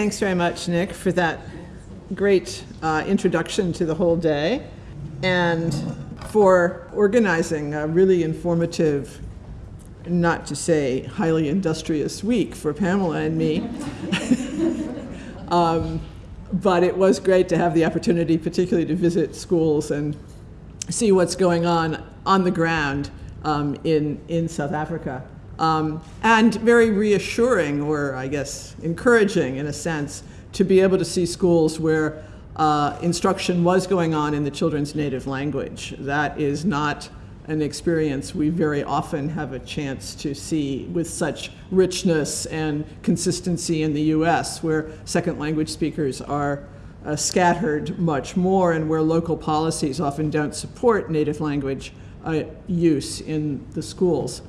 Thanks very much, Nick, for that great uh, introduction to the whole day and for organizing a really informative, not to say highly industrious week for Pamela and me. um, but it was great to have the opportunity, particularly to visit schools and see what's going on on the ground um, in, in South Africa. Um, and very reassuring, or I guess encouraging in a sense, to be able to see schools where uh, instruction was going on in the children's native language. That is not an experience we very often have a chance to see with such richness and consistency in the US, where second language speakers are uh, scattered much more and where local policies often don't support native language uh, use in the schools.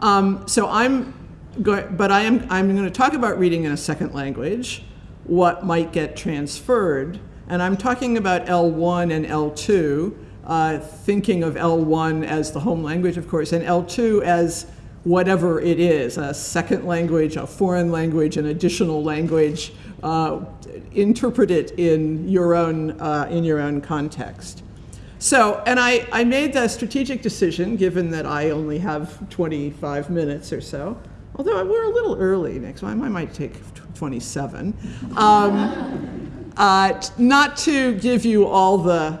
Um, so I'm going, but I am, I'm going to talk about reading in a second language, what might get transferred, and I'm talking about L1 and L2, uh, thinking of L1 as the home language, of course, and L2 as whatever it is, a second language, a foreign language, an additional language, uh, interpret it in your own, uh, in your own context. So, and I, I made the strategic decision, given that I only have 25 minutes or so, although we're a little early next time, I might take 27, um, uh, not to give you all the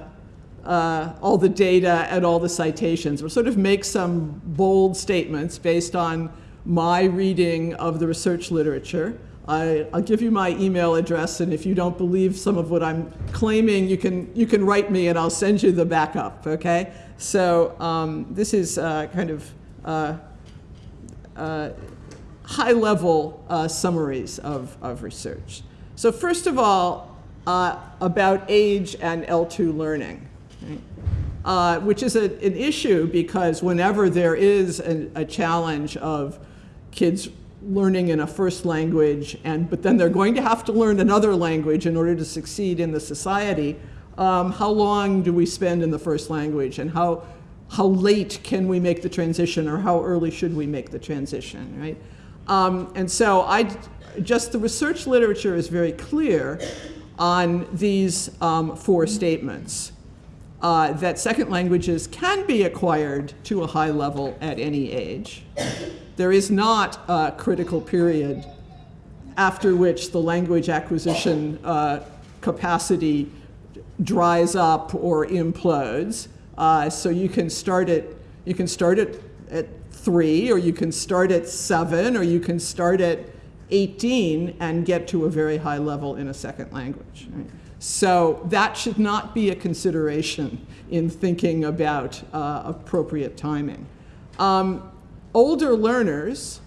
uh, all the data and all the citations, but sort of make some bold statements based on my reading of the research literature. I, will give you my email address, and if you don't believe some of what I'm claiming, you can, you can write me and I'll send you the backup, okay? So um, this is uh, kind of uh, uh, high-level uh, summaries of, of research. So first of all, uh, about age and L2 learning. Uh, which is a, an issue because whenever there is a, a challenge of kids learning in a first language, and but then they're going to have to learn another language in order to succeed in the society. Um, how long do we spend in the first language, and how how late can we make the transition, or how early should we make the transition, right? Um, and so I just the research literature is very clear on these um, four statements. Uh, that second languages can be acquired to a high level at any age. There is not a critical period after which the language acquisition uh, capacity dries up or implodes. Uh, so you can start it, you can start it at three, or you can start at seven, or you can start at 18 and get to a very high level in a second language. Right? So that should not be a consideration in thinking about uh, appropriate timing. Um, older learners,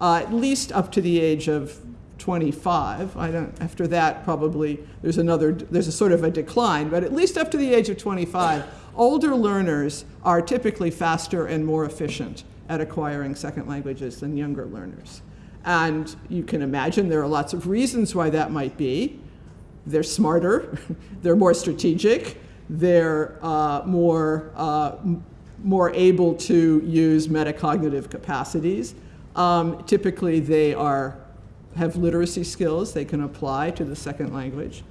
uh, at least up to the age of 25, I don't, after that probably there's another, there's a sort of a decline, but at least up to the age of 25, older learners are typically faster and more efficient at acquiring second languages than younger learners. And you can imagine there are lots of reasons why that might be. They're smarter, they're more strategic, they're uh, more, uh, more able to use metacognitive capacities. Um, typically, they are, have literacy skills they can apply to the second language.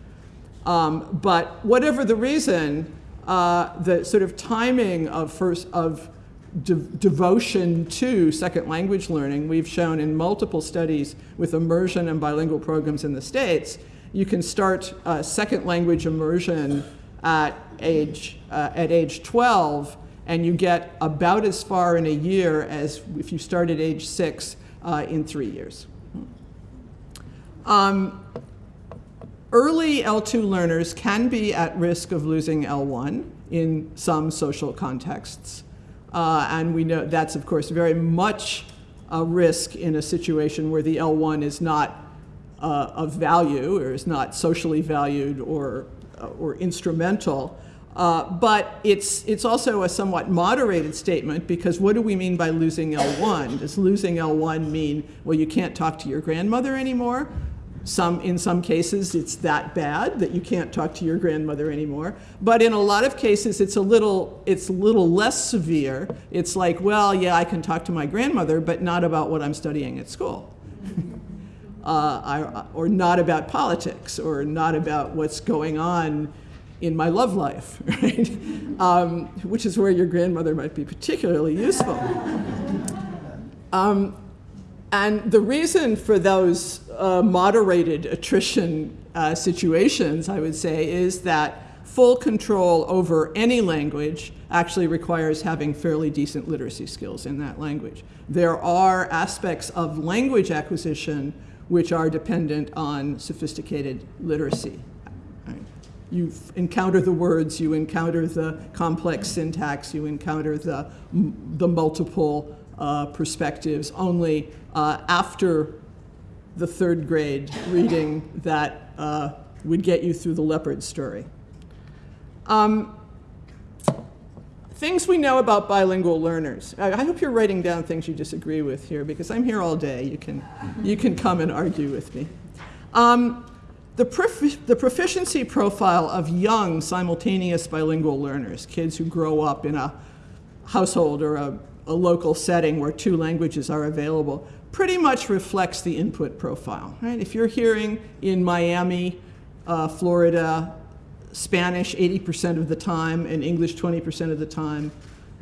Um, but whatever the reason, uh, the sort of timing of first of de devotion to second language learning, we've shown in multiple studies with immersion and bilingual programs in the States, you can start uh, second language immersion at age, uh, at age 12 and you get about as far in a year as if you start at age six uh, in three years. Um, early L2 learners can be at risk of losing L1 in some social contexts. Uh, and we know that's, of course, very much a risk in a situation where the L1 is not uh, of value or is not socially valued or, uh, or instrumental. Uh, but it's, it's also a somewhat moderated statement because what do we mean by losing L1? Does losing L1 mean, well, you can't talk to your grandmother anymore? Some, in some cases, it's that bad that you can't talk to your grandmother anymore. But in a lot of cases, it's a little, it's a little less severe. It's like, well, yeah, I can talk to my grandmother, but not about what I'm studying at school. uh, or not about politics, or not about what's going on in my love life, right? Um, which is where your grandmother might be particularly useful. Um, and the reason for those uh, moderated attrition uh, situations, I would say, is that full control over any language actually requires having fairly decent literacy skills in that language. There are aspects of language acquisition which are dependent on sophisticated literacy. You encounter the words, you encounter the complex syntax, you encounter the, the multiple uh, perspectives only uh, after the third grade reading that uh, would get you through the leopard story. Um, things we know about bilingual learners. I, I, hope you're writing down things you disagree with here because I'm here all day. You can, you can come and argue with me. Um, the, prof the proficiency profile of young simultaneous bilingual learners, kids who grow up in a household or a, a local setting where two languages are available, pretty much reflects the input profile. Right? If you're hearing in Miami, uh, Florida, Spanish 80% of the time and English 20% of the time,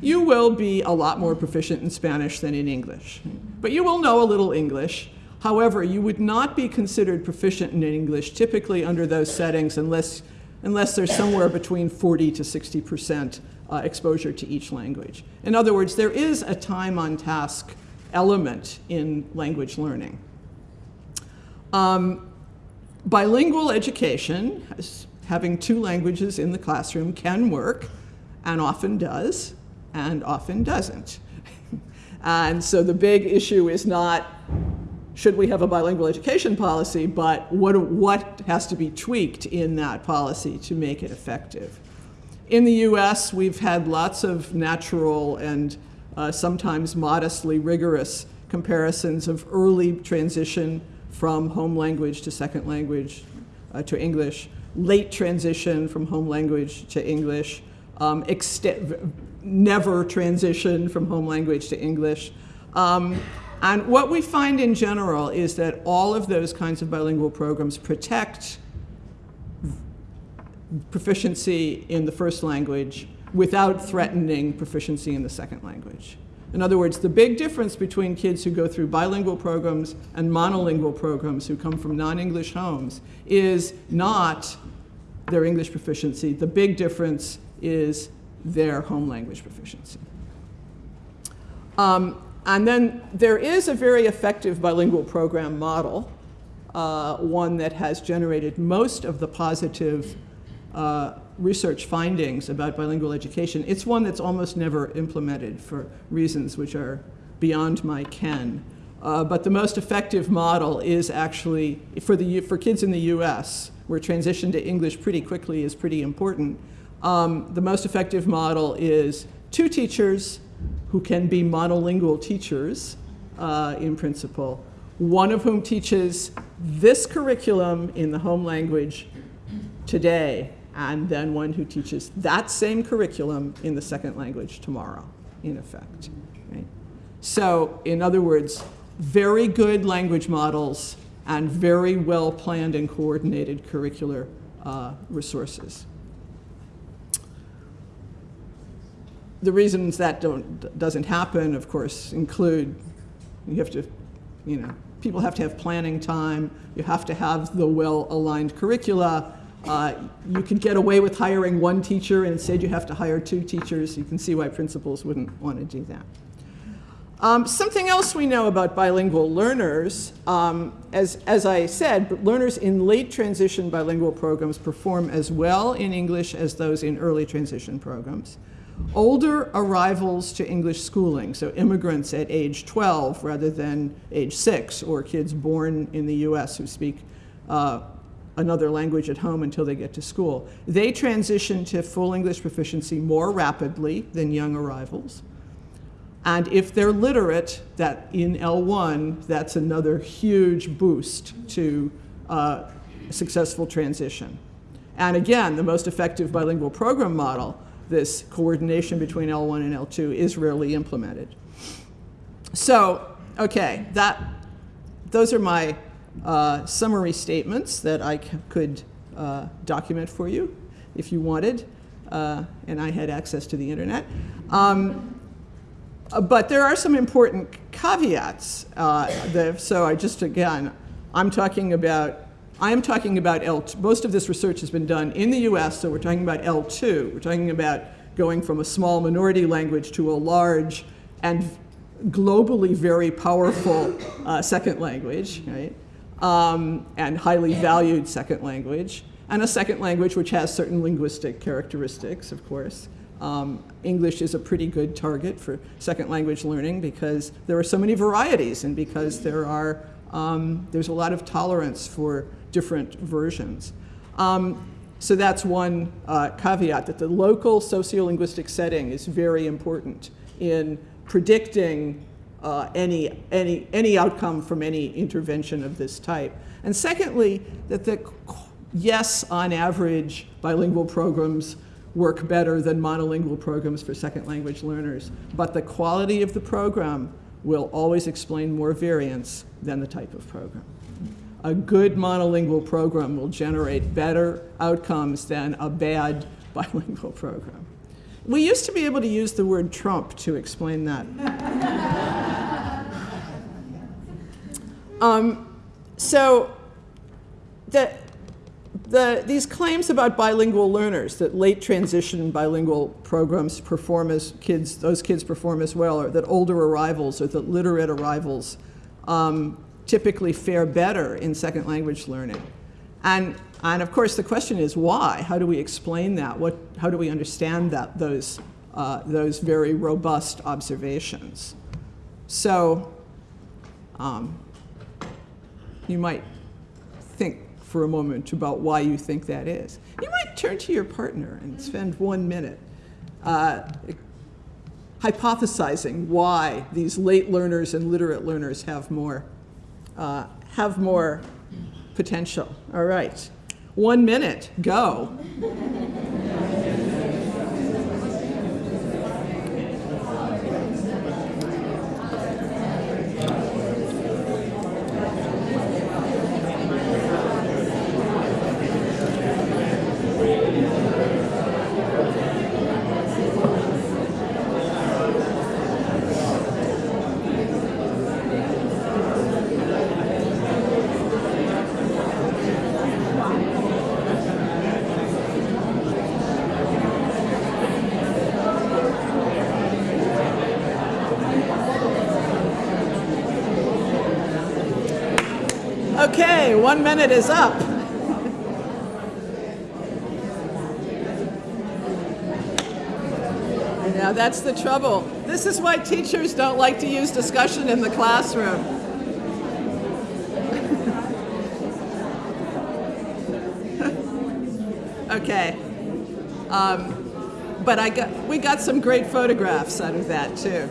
you will be a lot more proficient in Spanish than in English. But you will know a little English. However, you would not be considered proficient in English typically under those settings unless, unless there's somewhere between 40 to 60% uh, exposure to each language. In other words, there is a time on task element in language learning. Um, bilingual education, having two languages in the classroom can work, and often does, and often doesn't. and so the big issue is not should we have a bilingual education policy, but what, what has to be tweaked in that policy to make it effective. In the US, we've had lots of natural and uh, sometimes modestly rigorous comparisons of early transition from home language to second language uh, to English, late transition from home language to English, um, never transition from home language to English. Um, and what we find in general is that all of those kinds of bilingual programs protect proficiency in the first language without threatening proficiency in the second language. In other words, the big difference between kids who go through bilingual programs and monolingual programs who come from non-English homes is not their English proficiency. The big difference is their home language proficiency. Um, and then there is a very effective bilingual program model, uh, one that has generated most of the positive uh, research findings about bilingual education. It's one that's almost never implemented for reasons which are beyond my ken. Uh, but the most effective model is actually, for, the, for kids in the US, where transition to English pretty quickly is pretty important, um, the most effective model is two teachers who can be monolingual teachers uh, in principle, one of whom teaches this curriculum in the home language today, and then one who teaches that same curriculum in the second language tomorrow, in effect. Right? So, in other words, very good language models and very well planned and coordinated curricular uh, resources. The reasons that don't, doesn't happen, of course, include you have to, you know, people have to have planning time, you have to have the well-aligned curricula, uh, you could get away with hiring one teacher and instead you have to hire two teachers. You can see why principals wouldn't want to do that. Um, something else we know about bilingual learners, um, as, as I said, learners in late transition bilingual programs perform as well in English as those in early transition programs. Older arrivals to English schooling, so immigrants at age 12 rather than age 6, or kids born in the US who speak uh, another language at home until they get to school. They transition to full English proficiency more rapidly than young arrivals. And if they're literate, that in L1, that's another huge boost to uh, successful transition. And again, the most effective bilingual program model, this coordination between L1 and L2 is rarely implemented. So, okay, that, those are my uh, summary statements that I could uh, document for you if you wanted, uh, and I had access to the internet. Um, uh, But there are some important caveats. Uh, So I just, again, I'm talking about, I am talking about L2. Most of this research has been done in the US, so we're talking about L2. We're talking about going from a small minority language to a large and globally very powerful uh, second language, right? Um, and highly valued second language. And a second language which has certain linguistic characteristics, of course. Um, English is a pretty good target for second language learning because there are so many varieties and because there are, um, there's a lot of tolerance for different versions. Um, so that's one uh, caveat, that the local sociolinguistic setting is very important in predicting uh, any, any, any outcome from any intervention of this type. And secondly, that the, yes, on average, bilingual programs work better than monolingual programs for second language learners, but the quality of the program will always explain more variance than the type of program. A good monolingual program will generate better outcomes than a bad bilingual program. We used to be able to use the word Trump to explain that. um, so, the, the, these claims about bilingual learners, that late transition bilingual programs perform as kids, those kids perform as well, or that older arrivals or that literate arrivals um, typically fare better in second language learning. And, and of course, the question is why? How do we explain that? What, how do we understand that, those, uh, those very robust observations? So um, you might for a moment about why you think that is. You might turn to your partner and spend one minute uh, hypothesizing why these late learners and literate learners have more, uh, have more potential. All right. One minute, go. Okay, one minute is up. Now that's the trouble. This is why teachers don't like to use discussion in the classroom. okay. Um, but I got, we got some great photographs out of that too.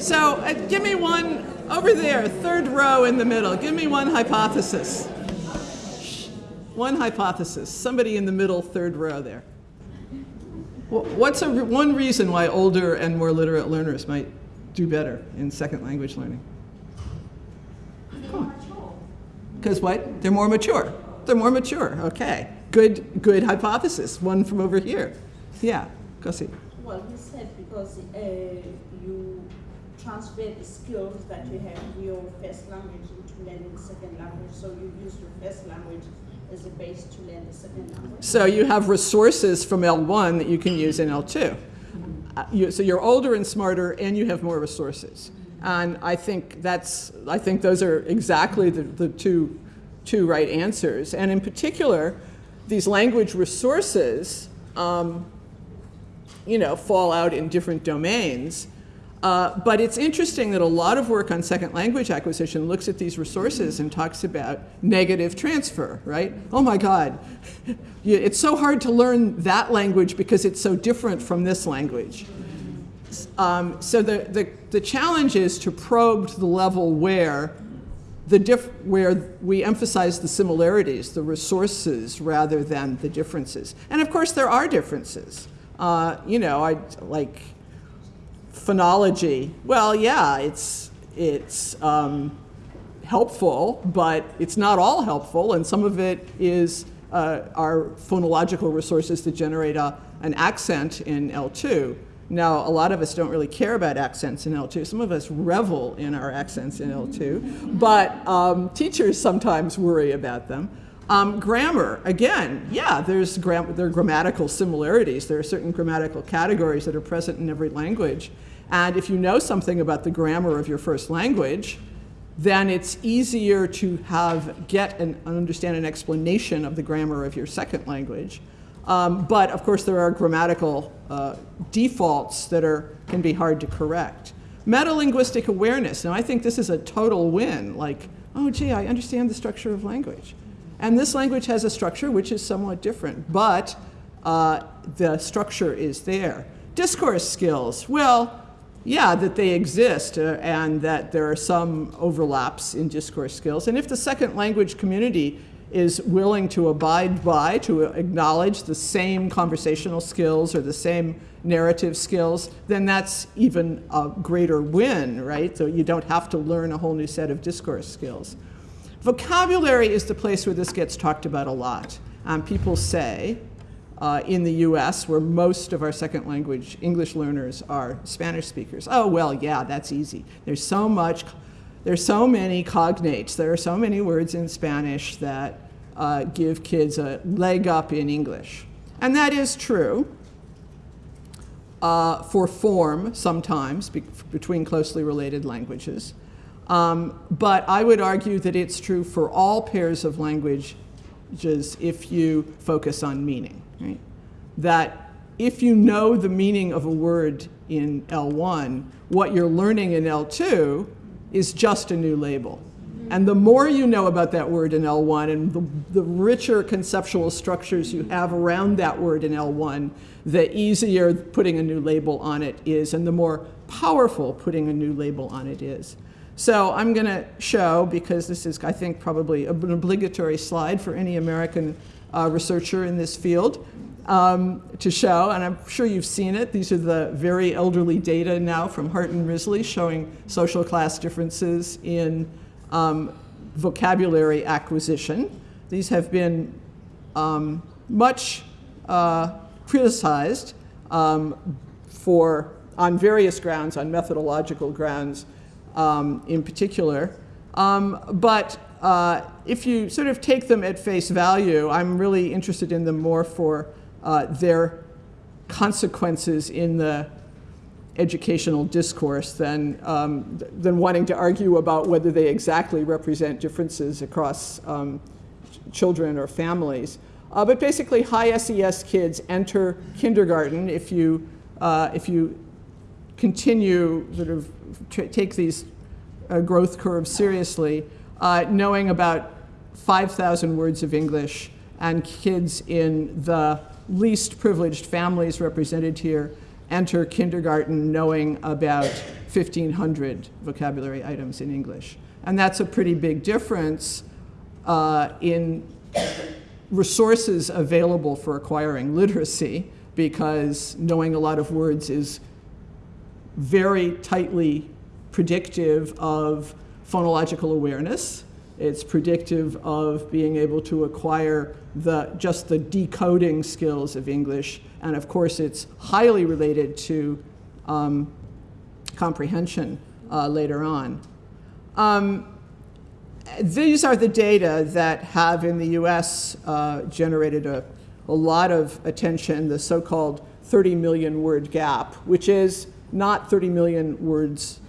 So uh, give me one over there, third row in the middle. Give me one hypothesis. One hypothesis. Somebody in the middle, third row there. What's a, one reason why older and more literate learners might do better in second language learning? Because what? They're more mature. They're more mature. Okay. Good, good hypothesis. One from over here. Yeah, go see. Well, he said because uh, you transfer the skills that you have in your first language into learning second language, so you use your first language as a base to second language. So you have resources from L1 that you can use in L2. Uh, you, so you're older and smarter, and you have more resources. And I think that's, I think those are exactly the, the two, two right answers. And in particular, these language resources, um, you know, fall out in different domains. Uh, but it's interesting that a lot of work on second language acquisition looks at these resources and talks about negative transfer, right? Oh my God, it's so hard to learn that language because it's so different from this language. Um, so the, the, the challenge is to probe to the level where the diff where we emphasize the similarities, the resources, rather than the differences. And of course, there are differences. Uh, you know, I like phonology. Well, yeah, it's it's um, helpful, but it's not all helpful, and some of it is uh, our phonological resources that generate a, an accent in L2. Now, a lot of us don't really care about accents in L2. Some of us revel in our accents in L2, but um, teachers sometimes worry about them. Um, grammar, again, yeah, there's gram there are grammatical similarities. There are certain grammatical categories that are present in every language. And if you know something about the grammar of your first language, then it's easier to have get and understand an explanation of the grammar of your second language. Um, but of course, there are grammatical uh, defaults that are, can be hard to correct. Metalinguistic awareness. Now, I think this is a total win. Like, oh, gee, I understand the structure of language. And this language has a structure which is somewhat different, but uh, the structure is there. Discourse skills. Well, yeah, that they exist uh, and that there are some overlaps in discourse skills. And if the second language community is willing to abide by, to acknowledge the same conversational skills or the same narrative skills, then that's even a greater win, right? So you don't have to learn a whole new set of discourse skills. Vocabulary is the place where this gets talked about a lot. Um, people say, uh, in the US, where most of our second language English learners are Spanish speakers. Oh, well, yeah, that's easy. There's so much there's so many cognates, there are so many words in Spanish that uh, give kids a leg up in English. And that is true uh, for form sometimes be between closely related languages. Um, but I would argue that it's true for all pairs of languages if you focus on meaning. Right? That if you know the meaning of a word in L1, what you're learning in L2 is just a new label. And the more you know about that word in L1 and the, the, richer conceptual structures you have around that word in L1, the easier putting a new label on it is and the more powerful putting a new label on it is. So I'm going to show, because this is, I think, probably an obligatory slide for any American uh, researcher in this field, um, to show, and I'm sure you've seen it. These are the very elderly data now from Hart and Risley showing social class differences in um, vocabulary acquisition. These have been um, much uh, criticized um, for, on various grounds, on methodological grounds um, in particular. Um, but uh, if you sort of take them at face value, I'm really interested in them more for uh, their consequences in the educational discourse than, um, than wanting to argue about whether they exactly represent differences across um, children or families. Uh, but basically, high SES kids enter kindergarten if you, uh, if you continue sort of take these uh, growth curves seriously, uh, knowing about 5,000 words of English and kids in the least privileged families represented here enter kindergarten knowing about 1,500 vocabulary items in English. And that's a pretty big difference uh, in resources available for acquiring literacy because knowing a lot of words is very tightly predictive of phonological awareness. It's predictive of being able to acquire the, just the decoding skills of English. And of course, it's highly related to um, comprehension uh, later on. Um, these are the data that have in the US uh, generated a, a lot of attention, the so-called 30 million word gap, which is not 30 million words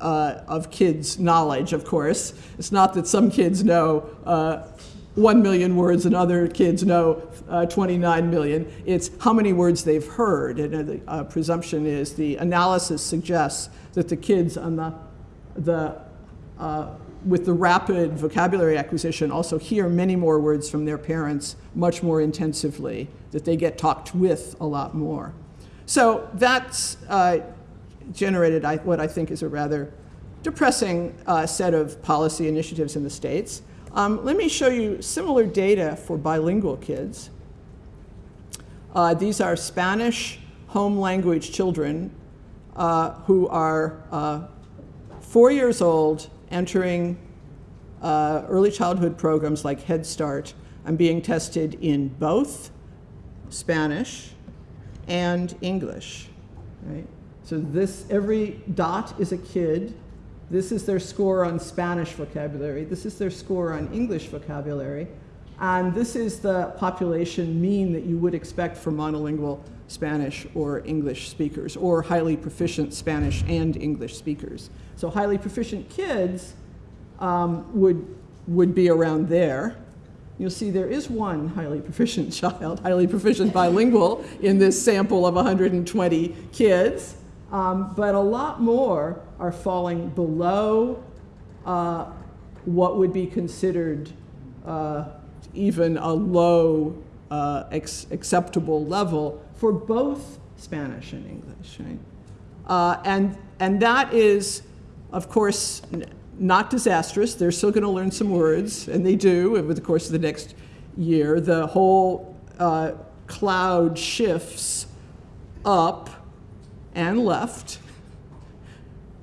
uh, of kids' knowledge, of course. It's not that some kids know uh, 1 million words and other kids know uh, 29 million. It's how many words they've heard. And uh, the uh, presumption is the analysis suggests that the kids on the, the, uh, with the rapid vocabulary acquisition also hear many more words from their parents much more intensively, that they get talked with a lot more. So that's uh, generated what I think is a rather depressing uh, set of policy initiatives in the states. Um, let me show you similar data for bilingual kids. Uh, these are Spanish home language children uh, who are uh, four years old entering uh, early childhood programs like Head Start, I'm being tested in both Spanish and English, right? So this, every dot is a kid. This is their score on Spanish vocabulary. This is their score on English vocabulary. And this is the population mean that you would expect for monolingual Spanish or English speakers, or highly proficient Spanish and English speakers. So highly proficient kids um, would, would be around there. You'll see there is one highly proficient child, highly proficient bilingual in this sample of 120 kids, um, but a lot more are falling below uh, what would be considered uh, even a low uh, acceptable level for both Spanish and English. Right? Uh, and, and that is, of course, not disastrous. They're still going to learn some words, and they do over the course of the next year. The whole uh, cloud shifts up and left,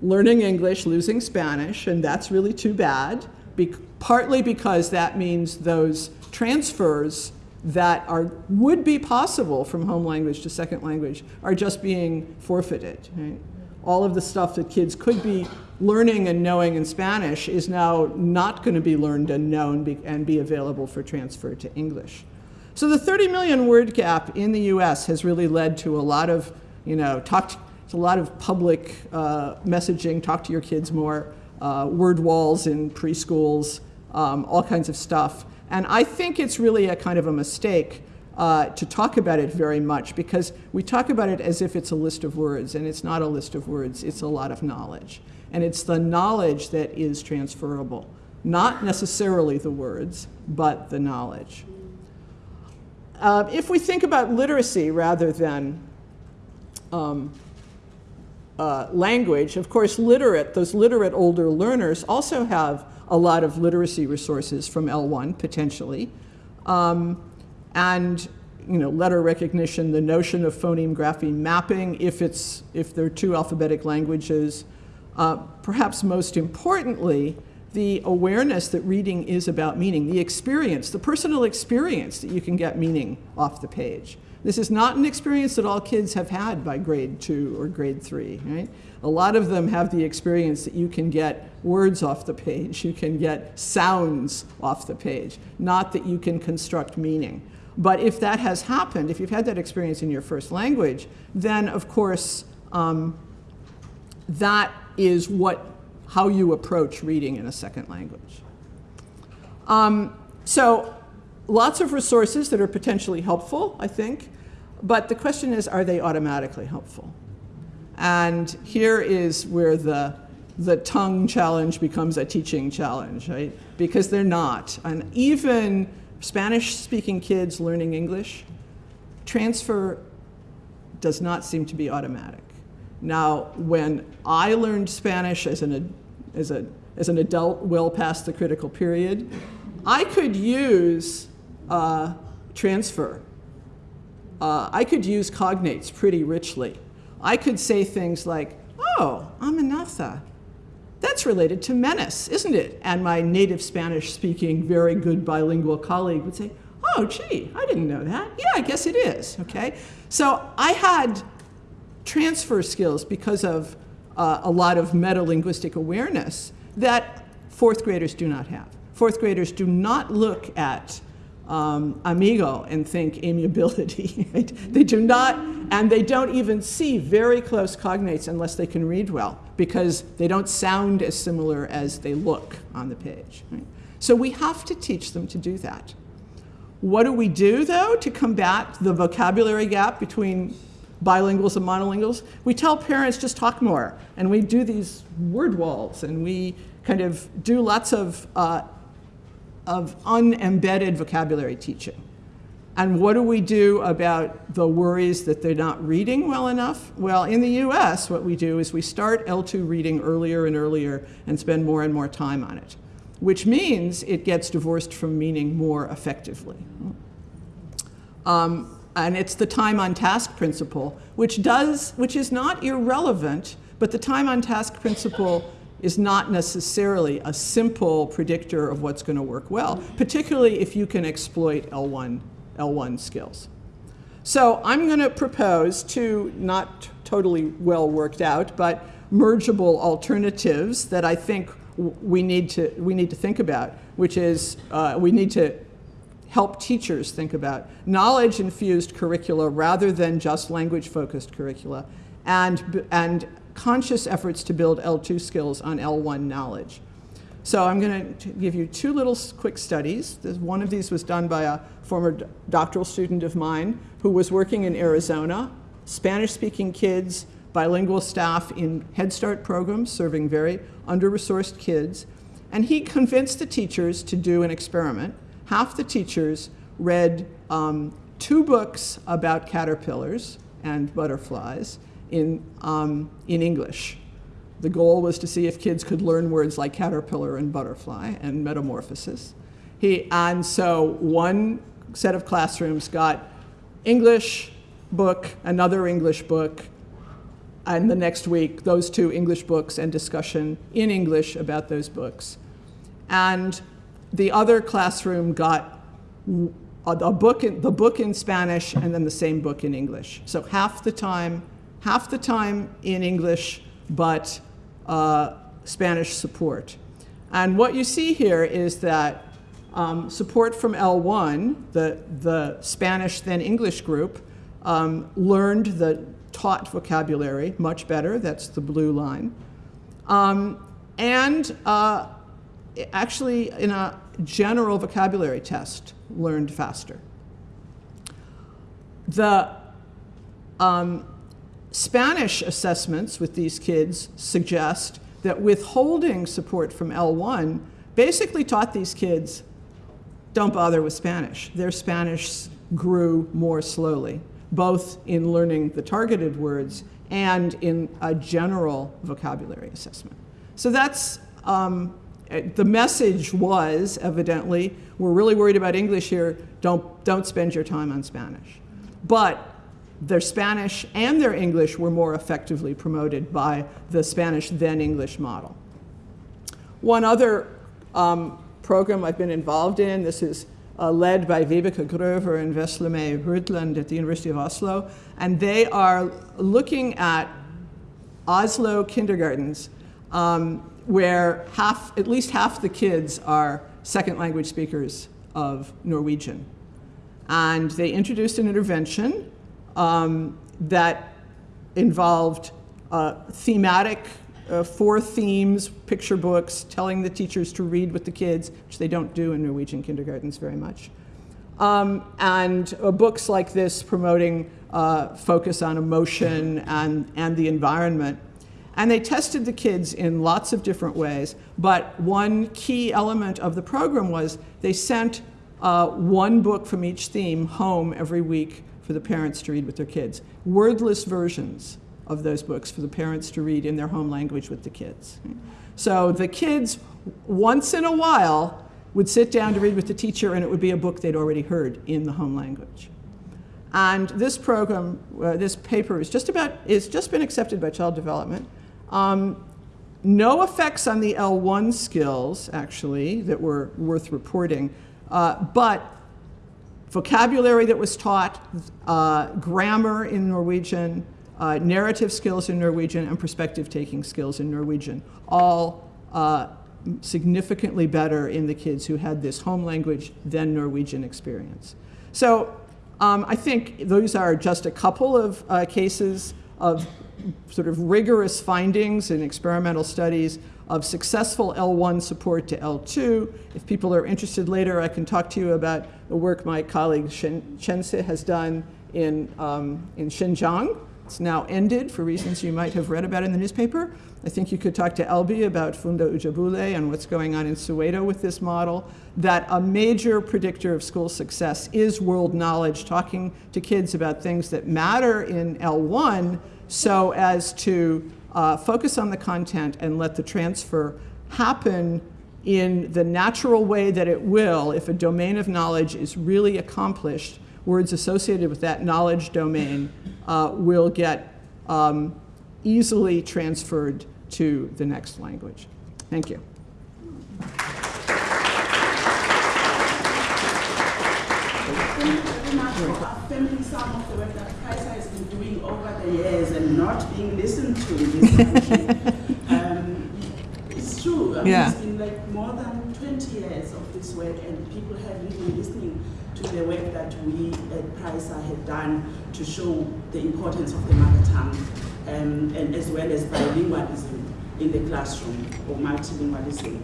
learning English, losing Spanish, and that's really too bad, be partly because that means those transfers that are, would be possible from home language to second language are just being forfeited. Right? All of the stuff that kids could be learning and knowing in Spanish is now not going to be learned and known and be available for transfer to English. So the 30 million word gap in the US has really led to a lot of, you know, talk to, a lot of public uh, messaging, talk to your kids more, uh, word walls in preschools, um, all kinds of stuff. And I think it's really a kind of a mistake uh, to talk about it very much because we talk about it as if it's a list of words, and it's not a list of words, it's a lot of knowledge. And it's the knowledge that is transferable, not necessarily the words, but the knowledge. Uh, if we think about literacy rather than um, uh, language, of course, literate, those literate older learners also have a lot of literacy resources from L1, potentially. Um, and you know, letter recognition, the notion of phoneme grapheme mapping, if, it's, if they're two alphabetic languages. Uh, perhaps most importantly, the awareness that reading is about meaning, the experience, the personal experience that you can get meaning off the page. This is not an experience that all kids have had by grade two or grade three, right? A lot of them have the experience that you can get words off the page, you can get sounds off the page, not that you can construct meaning. But if that has happened, if you've had that experience in your first language, then of course um, that is what, how you approach reading in a second language. Um, so lots of resources that are potentially helpful, I think, but the question is, are they automatically helpful? And here is where the, the tongue challenge becomes a teaching challenge, right? Because they're not. And even Spanish-speaking kids learning English, transfer does not seem to be automatic. Now, when I learned Spanish as an, as, a, as an adult well past the critical period, I could use uh, transfer. Uh, I could use cognates pretty richly. I could say things like, oh, amenaza. That's related to menace, isn't it? And my native Spanish speaking, very good bilingual colleague would say, oh, gee, I didn't know that. Yeah, I guess it is, okay? So I had transfer skills because of uh, a lot of meta-linguistic awareness that fourth graders do not have. Fourth graders do not look at um, amigo and think amiability. Right? They do not, and they don't even see very close cognates unless they can read well, because they don't sound as similar as they look on the page. Right? So we have to teach them to do that. What do we do, though, to combat the vocabulary gap between bilinguals and monolinguals? We tell parents just talk more, and we do these word walls, and we kind of do lots of uh, of unembedded vocabulary teaching. And what do we do about the worries that they're not reading well enough? Well, in the US, what we do is we start L2 reading earlier and earlier and spend more and more time on it, which means it gets divorced from meaning more effectively. Um, and it's the time on task principle, which does, which is not irrelevant, but the time on task principle is not necessarily a simple predictor of what's going to work well, particularly if you can exploit L1, L1 skills. So I'm going to propose two not totally well worked out, but mergeable alternatives that I think we need to, we need to think about, which is uh, we need to help teachers think about knowledge-infused curricula rather than just language-focused curricula, and, and conscious efforts to build L2 skills on L1 knowledge. So I'm going to give you two little quick studies. One of these was done by a former doctoral student of mine who was working in Arizona, Spanish-speaking kids, bilingual staff in Head Start programs serving very under-resourced kids. And he convinced the teachers to do an experiment half the teachers read um, two books about caterpillars and butterflies in, um, in English. The goal was to see if kids could learn words like caterpillar and butterfly and metamorphosis. He, and so one set of classrooms got English book, another English book, and the next week, those two English books and discussion in English about those books. And the other classroom got a book in, the book in Spanish and then the same book in English. So half the time, half the time in English, but uh, Spanish support. And what you see here is that um, support from L1, the, the Spanish then English group, um, learned the taught vocabulary much better. That's the blue line. Um, and uh, actually, in a general vocabulary test, learned faster. The um, Spanish assessments with these kids suggest that withholding support from L1 basically taught these kids, don't bother with Spanish. Their Spanish grew more slowly, both in learning the targeted words and in a general vocabulary assessment. So that's um, uh, the message was, evidently, we're really worried about English here, don't, don't spend your time on Spanish. But their Spanish and their English were more effectively promoted by the Spanish then English model. One other um, program I've been involved in, this is uh, led by Vibeke Grover and Veslemøy Rydland at the University of Oslo, and they are looking at Oslo kindergartens um, where half, at least half the kids are second language speakers of Norwegian. And they introduced an intervention um, that involved uh, thematic, uh, four themes, picture books, telling the teachers to read with the kids, which they don't do in Norwegian kindergartens very much. Um, and uh, books like this promoting uh, focus on emotion and, and the environment. And they tested the kids in lots of different ways, but one key element of the program was they sent uh, one book from each theme home every week for the parents to read with their kids. Wordless versions of those books for the parents to read in their home language with the kids. So the kids, once in a while, would sit down to read with the teacher and it would be a book they'd already heard in the home language. And this program, uh, this paper is just about, it's just been accepted by Child Development. Um, no effects on the L1 skills, actually, that were worth reporting, uh, but vocabulary that was taught, uh, grammar in Norwegian, uh, narrative skills in Norwegian, and perspective-taking skills in Norwegian, all uh, significantly better in the kids who had this home language than Norwegian experience. So um, I think those are just a couple of uh, cases of sort of rigorous findings in experimental studies of successful L1 support to L2. If people are interested later, I can talk to you about the work my colleague Shen Chense has done in, um, in Xinjiang. It's now ended for reasons you might have read about in the newspaper. I think you could talk to Elby about Funda Ujabule and what's going on in Soweto with this model, that a major predictor of school success is world knowledge, talking to kids about things that matter in L1 so as to uh, focus on the content and let the transfer happen in the natural way that it will if a domain of knowledge is really accomplished, words associated with that knowledge domain uh, will get um, easily transferred to the next language. Thank you. Thank you very much for affirming some of the work that PRAESA has been doing over the years and not being listened to in this country. um, it's true. I mean, Yeah. It's been like more than 20 years of this work, and people have been listening to the work that we at PRAESA have done to show the importance of the mother tongue, um, and as well as bilingualism in the classroom or multilingualism.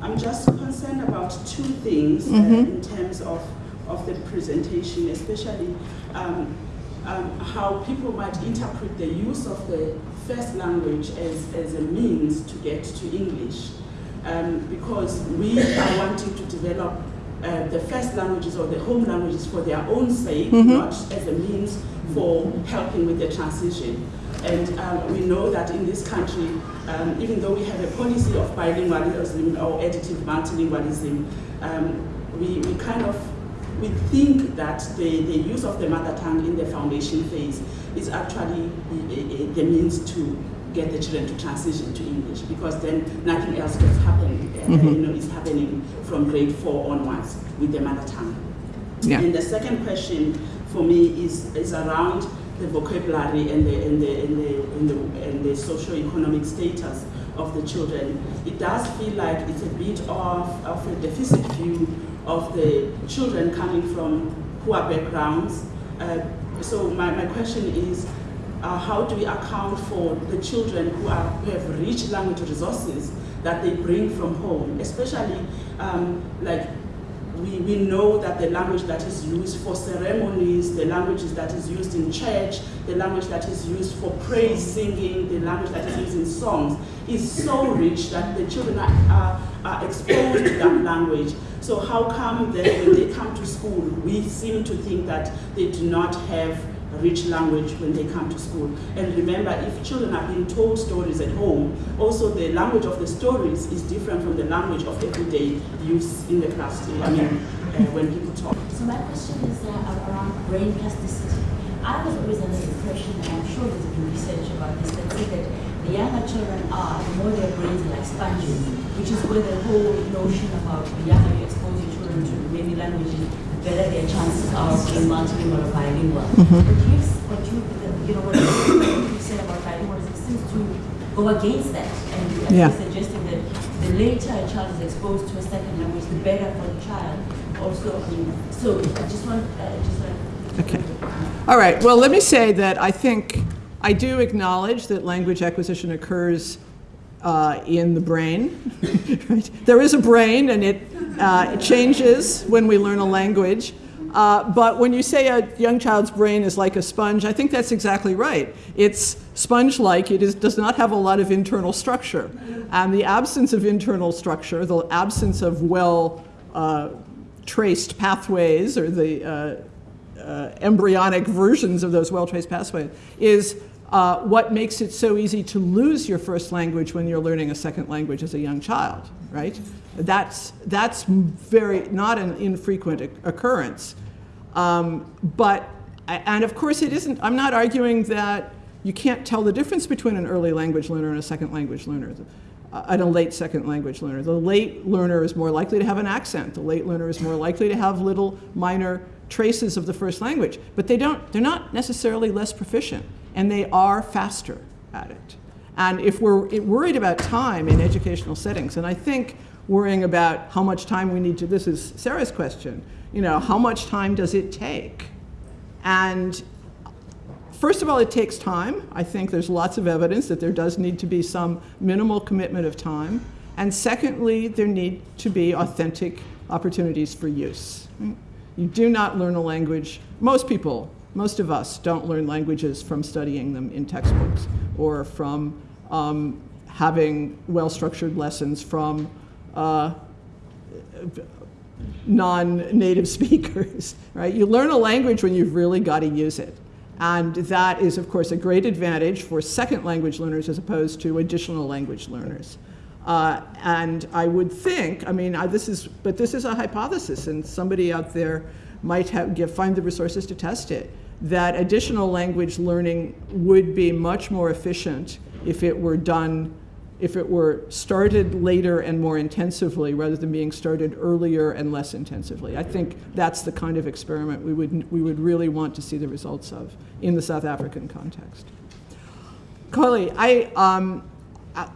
I'm just concerned about two things uh, in terms of, of the presentation, especially um, um, how people might interpret the use of the first language as, as a means to get to English. Um, because we are wanting to develop uh, the first languages or the home languages for their own sake, not as a means for helping with the transition. And um, we know that in this country, um, even though we have a policy of bilingualism or additive multilingualism, um, we, we kind of we think that the, the use of the mother tongue in the foundation phase is actually the, means to get the children to transition to English because then nothing else gets happening, uh, you know, is happening from grade four onwards with the mother tongue. Yeah. And the second question for me is, is around the vocabulary and the, and the, and the, and the, and the socio-economic status of the children. It does feel like it's a bit of, of a deficit view of the children coming from poor backgrounds. Uh, so my, my question is, uh, how do we account for the children who, are, who have rich language resources that they bring from home, especially um, like we, we know that the language that is used for ceremonies, the language that is used in church, the language that is used for praise singing, the language that is used in songs is so rich that the children are, are, are exposed to that language. So how come that when they come to school, we seem to think that they do not have rich language when they come to school. And remember, if children are being told stories at home, also the language of the stories is different from the language of everyday use in the class. I mean, uh, when people talk. So my question is uh, around brain plasticity. I was always under the impression, and I'm sure there's been research about this, that that the younger children are, the more their brains are like sponges, which is where the whole notion about the younger you expose your children to many languages, the better their chances are of being multilingual or bilingual. But you, what you, you know, what you said about bilingualism seems to go against that, and you're suggesting that the later a child is exposed to a second language, the better for the child. Also, I mean, so I just want, uh, just like. Okay. All right, well, let me say that I think, I do acknowledge that language acquisition occurs uh, in the brain. right? There is a brain, and it, uh, changes when we learn a language. Uh, but when you say a young child's brain is like a sponge, I think that's exactly right. It's sponge-like. It is, does not have a lot of internal structure. And the absence of internal structure, the absence of well uh, traced pathways, or the uh, uh, embryonic versions of those well-traced pathways is uh, what makes it so easy to lose your first language when you're learning a second language as a young child, right? That's, that's very, not an infrequent occurrence. Um, but, and of course it isn't, I'm not arguing that you can't tell the difference between an early language learner and a second language learner uh, and a late second language learner. The late learner is more likely to have an accent. The late learner is more likely to have little minor traces of the first language, but they don't, they're not necessarily less proficient, and they are faster at it. And if we're worried about time in educational settings, and I think worrying about how much time we need to, this is Sarah's question, you know, how much time does it take? And First of all, it takes time. I think there's lots of evidence that there does need to be some minimal commitment of time. And secondly, there need to be authentic opportunities for use. You do not learn a language, most people, most of us don't learn languages from studying them in textbooks or from um, having well-structured lessons from uh, non-native speakers, right? You learn a language when you've really got to use it. And that is, of course, a great advantage for second language learners as opposed to additional language learners. Uh, and I would think, I mean, I, this is, but this is a hypothesis, and somebody out there might have, find the resources to test it, that additional language learning would be much more efficient if it were done if it were started later and more intensively rather than being started earlier and less intensively. I think that's the kind of experiment we would, we would really want to see the results of in the South African context. Carly, I, um, uh,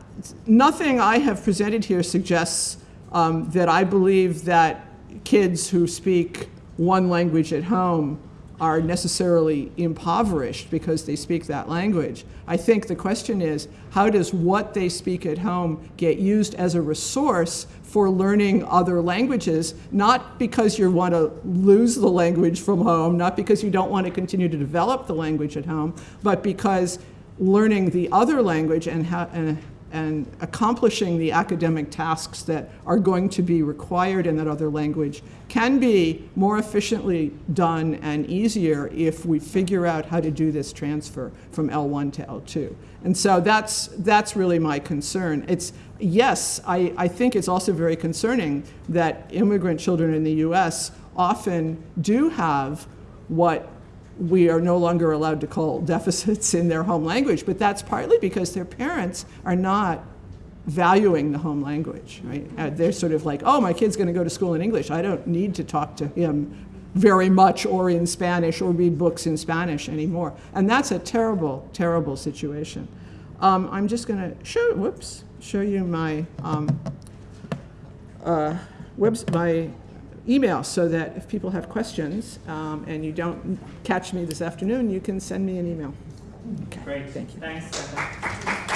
nothing I have presented here suggests um, that I believe that kids who speak one language at home are necessarily impoverished because they speak that language. I think the question is, how does what they speak at home get used as a resource for learning other languages, not because you want to lose the language from home, not because you don't want to continue to develop the language at home, but because learning the other language and, how, and and accomplishing the academic tasks that are going to be required in that other language can be more efficiently done and easier if we figure out how to do this transfer from L1 to L2. And so that's, that's really my concern. It's, yes, I, I think it's also very concerning that immigrant children in the US often do have what we are no longer allowed to call deficits in their home language, but that's partly because their parents are not valuing the home language, right? Uh, they're sort of like, oh, my kid's going to go to school in English. I don't need to talk to him very much or in Spanish or read books in Spanish anymore. And that's a terrible, terrible situation. Um, I'm just going to show, whoops, show you my, um, uh, webs, my email so that if people have questions um, and you don't catch me this afternoon, you can send me an email. Okay, Great. thank you. Thanks.